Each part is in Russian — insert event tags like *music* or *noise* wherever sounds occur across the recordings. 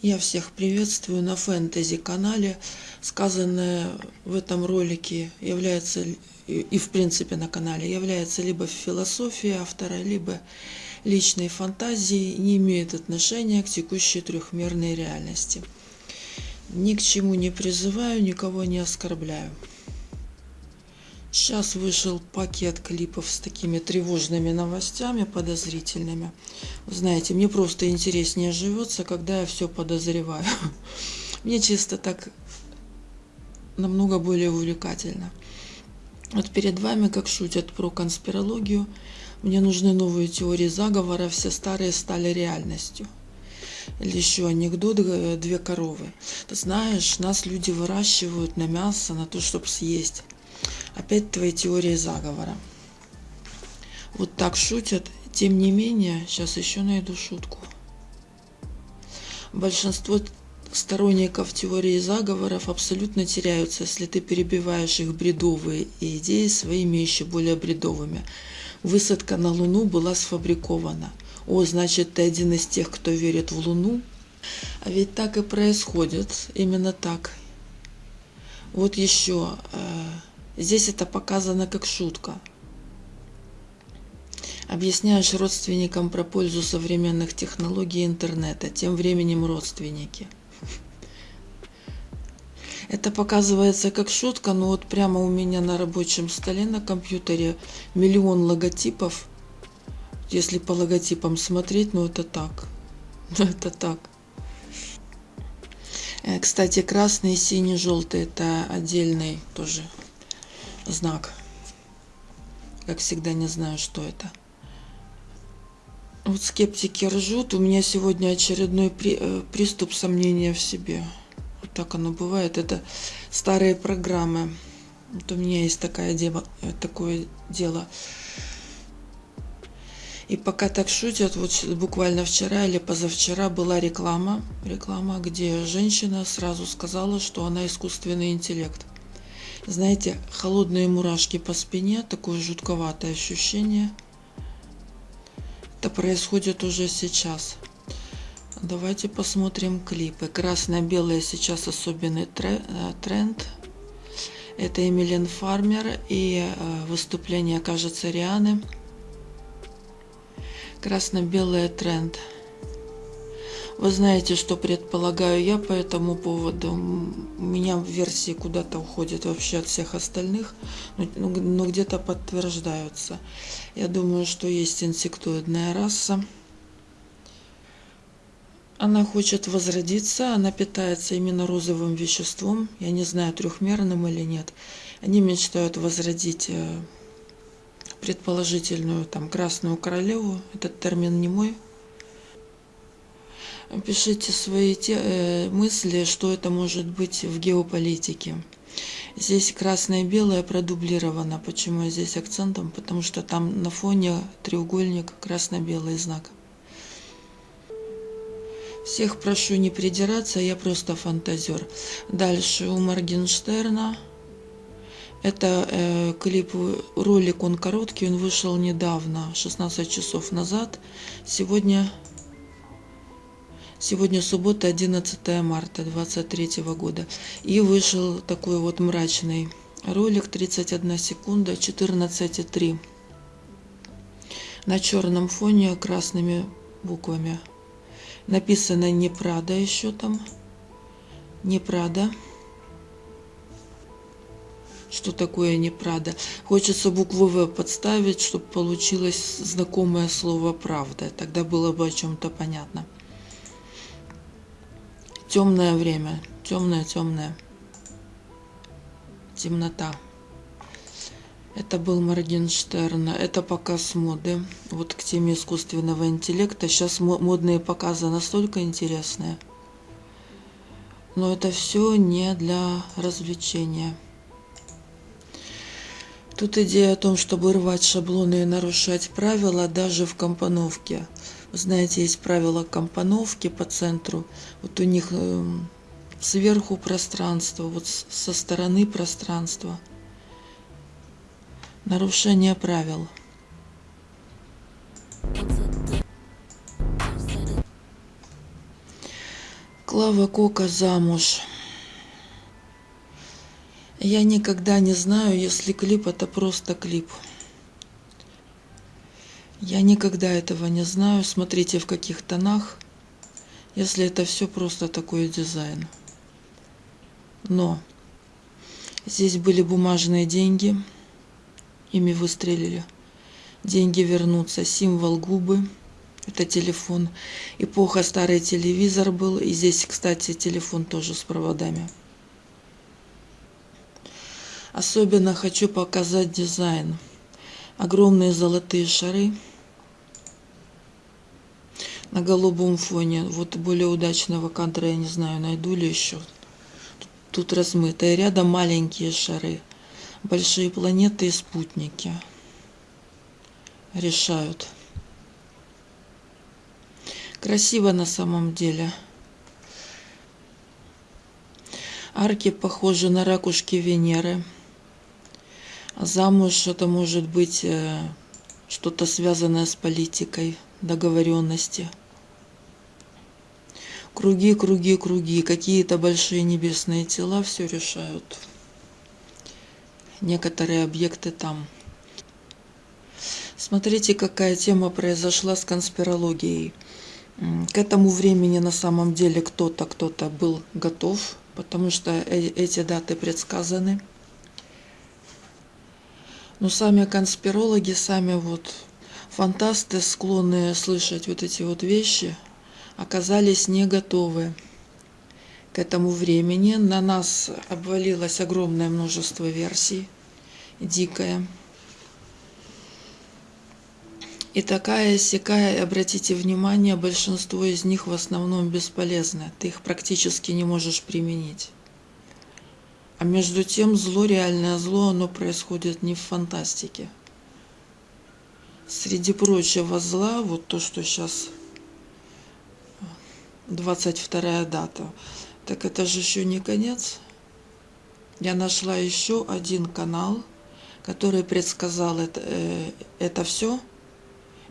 Я всех приветствую на фэнтези канале. Сказанное в этом ролике является и в принципе на канале является либо философией автора, либо личной фантазией, не имеет отношения к текущей трехмерной реальности. Ни к чему не призываю, никого не оскорбляю. Сейчас вышел пакет клипов с такими тревожными новостями, подозрительными. Знаете, мне просто интереснее живется, когда я все подозреваю. *laughs* Мне чисто так намного более увлекательно. Вот перед вами, как шутят про конспирологию, мне нужны новые теории заговора, все старые стали реальностью. Или еще анекдот «Две коровы». Ты знаешь, нас люди выращивают на мясо, на то, чтобы съесть. Опять твои теории заговора. Вот так шутят. Тем не менее, сейчас еще найду шутку. Большинство сторонников теории заговоров абсолютно теряются, если ты перебиваешь их бредовые идеи своими еще более бредовыми. Высадка на Луну была сфабрикована. О, значит, ты один из тех, кто верит в Луну? А ведь так и происходит, именно так. Вот еще э, Здесь это показано как шутка. Объясняешь родственникам про пользу современных технологий интернета, тем временем родственники. Это показывается как шутка, но вот прямо у меня на рабочем столе на компьютере миллион логотипов. Если по логотипам смотреть, ну это так. *laughs* Ну это так. Э, кстати, красный, синий, желтый это отдельный тоже знак. Как всегда не знаю, что это. Вот скептики ржут. У меня сегодня очередной при, э, приступ сомнения в себе. Вот так оно бывает. Это старые программы. Вот у меня есть такая дело, э, такое дело. И пока так шутят, вот буквально вчера или позавчера была реклама, реклама, где женщина сразу сказала, что она искусственный интеллект. Знаете, холодные мурашки по спине, такое жутковатое ощущение. Это происходит уже сейчас. Давайте посмотрим клипы. Красно-белое сейчас особенный э, тренд. Это Эмилен Фармер и э, выступление, кажется, Рианы. Красно-белый тренд. Вы знаете, что предполагаю я по этому поводу. У меня версии куда-то уходят вообще от всех остальных, но, но, но где-то подтверждаются. Я думаю, что есть инсектоидная раса. Она хочет возродиться, она питается именно розовым веществом. Я не знаю, трехмерным или нет. Они мечтают возродить э, предположительную там красную королеву. Этот термин не мой, Пишите свои те, э, мысли, что это может быть в геополитике. Здесь красное и белое продублировано. Почему здесь акцентом? Потому что там на фоне треугольник красно-белый знак. Всех прошу не придираться, я просто фантазер. Дальше у Моргенштерна. Это э, клип, ролик, он короткий, он вышел недавно, 16 часов назад. Сегодня Сегодня суббота, 11 марта 2023 года. И вышел такой вот мрачный ролик, 31 секунда, 14,3. На черном фоне красными буквами. Написано не Прада еще там. Не Прада. Что такое не Прада? Хочется букву В подставить, чтобы получилось знакомое слово «правда». Тогда было бы о чем-то понятно темное время, темное, темное, темнота. Это был Моргенштерн. Это показ моды. Вот к теме искусственного интеллекта. Сейчас модные показы настолько интересные. Но это все не для развлечения. Тут идея о том, чтобы рвать шаблоны и нарушать правила даже в компоновке. Знаете, есть правила компоновки по центру. Вот у них эм, сверху пространство, вот со стороны пространства. Нарушение правил. Клава Кока замуж. Я никогда не знаю, если клип это просто клип. Я никогда этого не знаю. Смотрите, в каких тонах, если это все просто такой дизайн. Но здесь были бумажные деньги, ими выстрелили. Деньги вернутся, символ губы – это телефон. Эпоха старый телевизор был. И здесь, кстати, телефон тоже с проводами. Особенно хочу показать дизайн. Огромные золотые шары на голубом фоне. Вот более удачного кадра я не знаю, найду ли еще. Тут размыто. И рядом маленькие шары. Большие планеты и спутники решают. Красиво на самом деле. Арки похожи на ракушки Венеры. Замуж это может быть э, что-то связанное с политикой, договоренности. Круги, круги, круги, какие-то большие небесные тела все решают. Некоторые объекты там. Смотрите, какая тема произошла с конспирологией. К этому времени на самом деле кто-то, кто-то был готов, потому что э, эти даты предсказаны. Но сами конспирологи, сами вот фантасты, склонные слышать вот эти вот вещи, оказались не готовы к этому времени. На нас обвалилось огромное множество версий, дикое. И такая сякая, обратите внимание, большинство из них в основном бесполезны. Ты их практически не можешь применить. А между тем зло, реальное зло, оно происходит не в фантастике. Среди прочего зла, вот то, что сейчас 22 дата, так это же еще не конец. Я нашла еще один канал, который предсказал это, э, это все –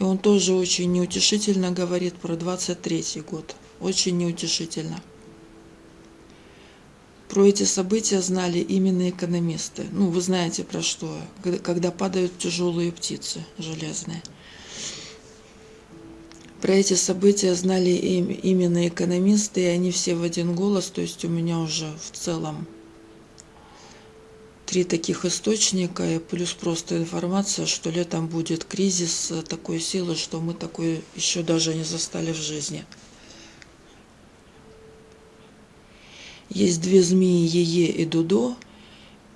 и он тоже очень неутешительно говорит про 23 год. Очень неутешительно. Про эти события знали именно экономисты. Ну, вы знаете про что. Когда падают тяжелые птицы железные. Про эти события знали именно экономисты, и они все в один голос. То есть у меня уже в целом три таких источника и плюс просто информация, что летом будет кризис такой силы, что мы такой еще даже не застали в жизни. Есть две змеи Ее и Дудо,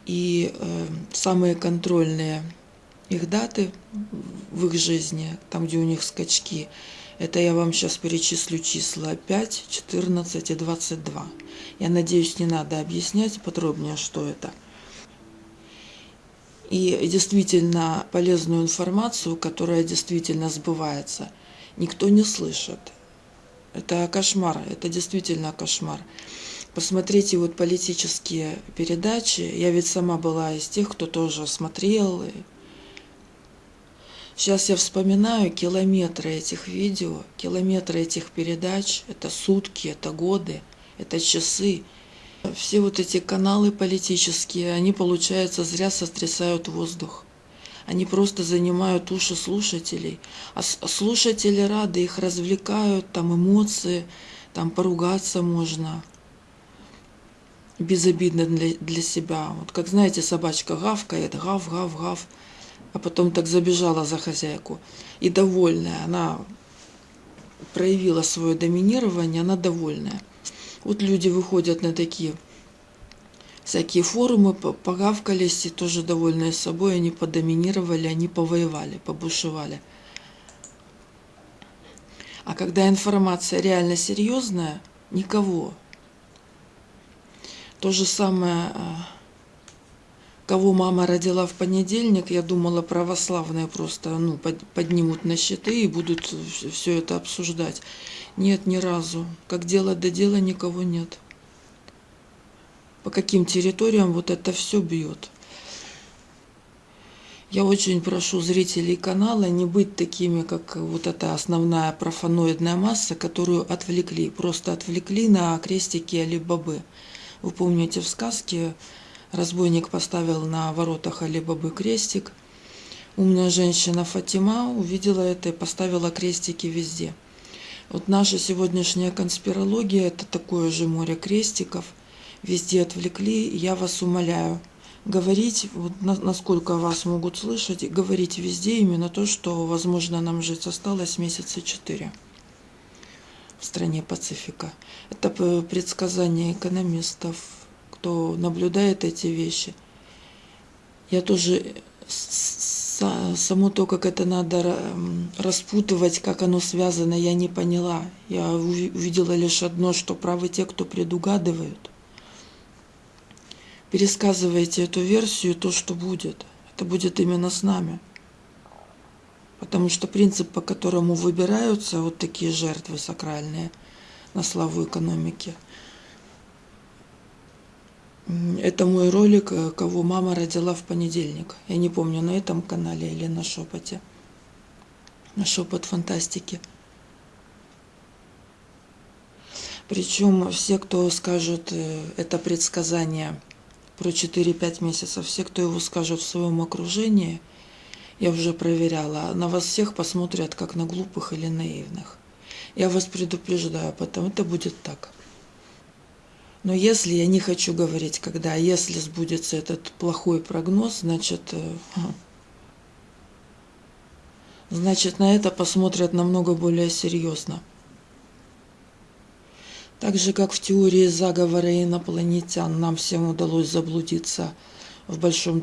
и э, самые контрольные их даты в их жизни, там, где у них скачки, это я вам сейчас перечислю числа 5, 14 и 22. Я надеюсь, не надо объяснять подробнее, что это – и действительно полезную информацию, которая действительно сбывается, никто не слышит. Это кошмар, это действительно кошмар. Посмотрите вот политические передачи. Я ведь сама была из тех, кто тоже смотрел. Сейчас я вспоминаю километры этих видео, километры этих передач. Это сутки, это годы, это часы. Все вот эти каналы политические, они, получается, зря сотрясают воздух. Они просто занимают уши слушателей. А слушатели рады, их развлекают, там эмоции, там поругаться можно. Безобидно для, для себя. Вот как, знаете, собачка гавкает, гав, гав, гав. А потом так забежала за хозяйку. И довольная, она проявила свое доминирование, она довольная. Вот люди выходят на такие всякие форумы, погавкались и тоже довольные собой, они подоминировали, они повоевали, побушевали. А когда информация реально серьезная, никого. То же самое, а, кого мама родила в понедельник, я думала, православные просто ну, поднимут на щиты и будут все это обсуждать. Нет, ни разу. Как дело до дела, никого нет. По каким территориям вот это все бьет. Я очень прошу зрителей канала не быть такими, как вот эта основная профаноидная масса, которую отвлекли, просто отвлекли на крестики Али-Бабы. Вы помните в сказке разбойник поставил на воротах Али-Бабы крестик. Умная женщина Фатима увидела это и поставила крестики везде. Вот наша сегодняшняя конспирология – это такое же море крестиков. Везде отвлекли. Я вас умоляю – говорить, вот насколько вас могут слышать, говорить везде именно то, что, возможно, нам жить осталось месяца четыре в стране Пацифика. Это предсказание экономистов, кто наблюдает эти вещи. Я тоже само то, как это надо распутывать, как оно связано, я не поняла. Я увидела лишь одно, что правы те, кто предугадывают пересказывайте эту версию, то, что будет. Это будет именно с нами. Потому что принцип, по которому выбираются вот такие жертвы сакральные на славу экономики, это мой ролик, кого мама родила в понедельник. Я не помню, на этом канале или на шепоте. На шепот фантастики. Причем все, кто скажет э, это предсказание – про 4-5 месяцев. Все, кто его скажет в своем окружении, я уже проверяла, на вас всех посмотрят как на глупых или наивных. Я вас предупреждаю, потому это будет так. Но если я не хочу говорить, когда, если сбудется этот плохой прогноз, значит, э, значит на это посмотрят намного более серьезно. Так же, как в теории заговора инопланетян нам всем удалось заблудиться в большом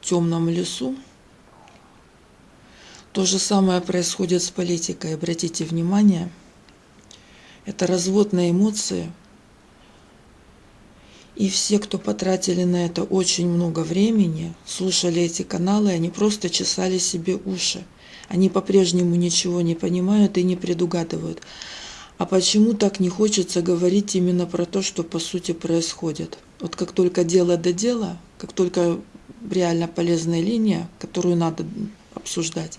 темном лесу, то же самое происходит с политикой. Обратите внимание, это развод на эмоции. И все, кто потратили на это очень много времени, слушали эти каналы, они просто чесали себе уши. Они по-прежнему ничего не понимают и не предугадывают. А почему так не хочется говорить именно про то, что по сути происходит? Вот как только дело до дела, как только реально полезная линия, которую надо обсуждать,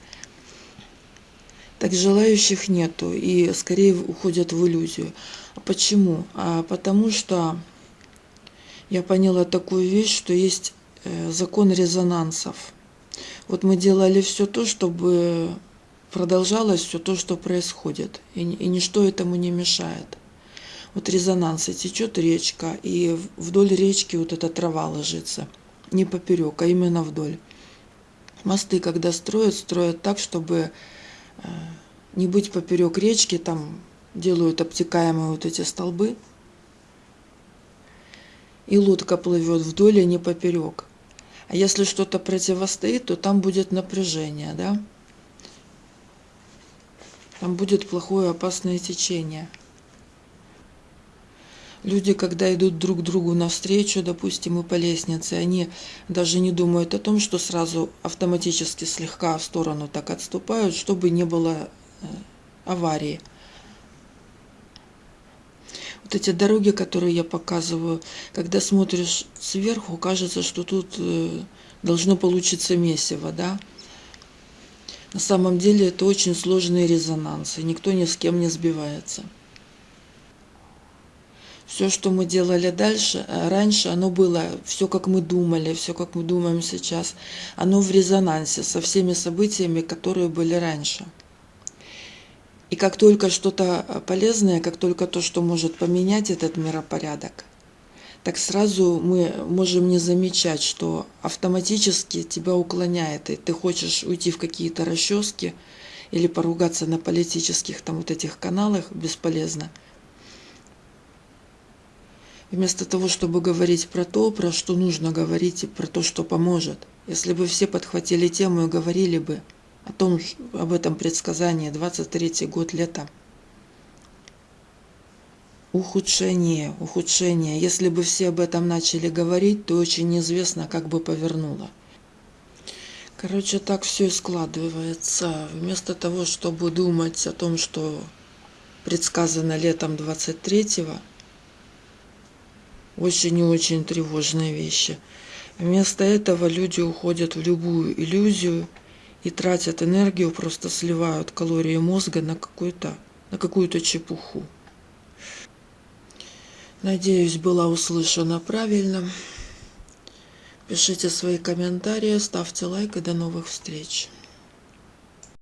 так желающих нету и скорее уходят в иллюзию. А почему? А потому что я поняла такую вещь, что есть э, закон резонансов. Вот мы делали все то, чтобы продолжалось все то, что происходит, и, и ничто этому не мешает. Вот резонанс, и течет речка, и вдоль речки вот эта трава ложится, не поперек, а именно вдоль. Мосты, когда строят, строят так, чтобы не быть поперек речки, там делают обтекаемые вот эти столбы, и лодка плывет вдоль, а не поперек. А если что-то противостоит, то там будет напряжение, да? Там будет плохое опасное течение. Люди, когда идут друг другу навстречу, допустим, и по лестнице, они даже не думают о том, что сразу автоматически слегка в сторону так отступают, чтобы не было э, аварии. Вот эти дороги, которые я показываю, когда смотришь сверху, кажется, что тут э, должно получиться месиво, да? На самом деле это очень сложные резонансы, никто ни с кем не сбивается. Все, что мы делали дальше, э, раньше, оно было все, как мы думали, все, как мы думаем сейчас, оно в резонансе со всеми событиями, которые были раньше. И как только что-то э, полезное, как только то, что может поменять этот миропорядок, так сразу мы можем не замечать, что автоматически тебя уклоняет, и ты хочешь уйти в какие-то расчески или поругаться на политических там вот этих каналах бесполезно. Вместо того, чтобы говорить про то, про что нужно говорить, и про то, что поможет. Если бы все подхватили тему и говорили бы о том, об этом предсказании 23 год лета, ухудшение, ухудшение. Если бы все об этом начали говорить, то очень неизвестно, как бы повернуло. Короче, так все и складывается. Вместо того, чтобы думать о том, что предсказано летом 23-го, очень и очень тревожные вещи. Вместо этого люди уходят в любую иллюзию и тратят энергию, просто сливают калории мозга на какую-то на какую-то чепуху. Надеюсь, была услышана правильно. Пишите свои комментарии, ставьте лайк и до новых встреч.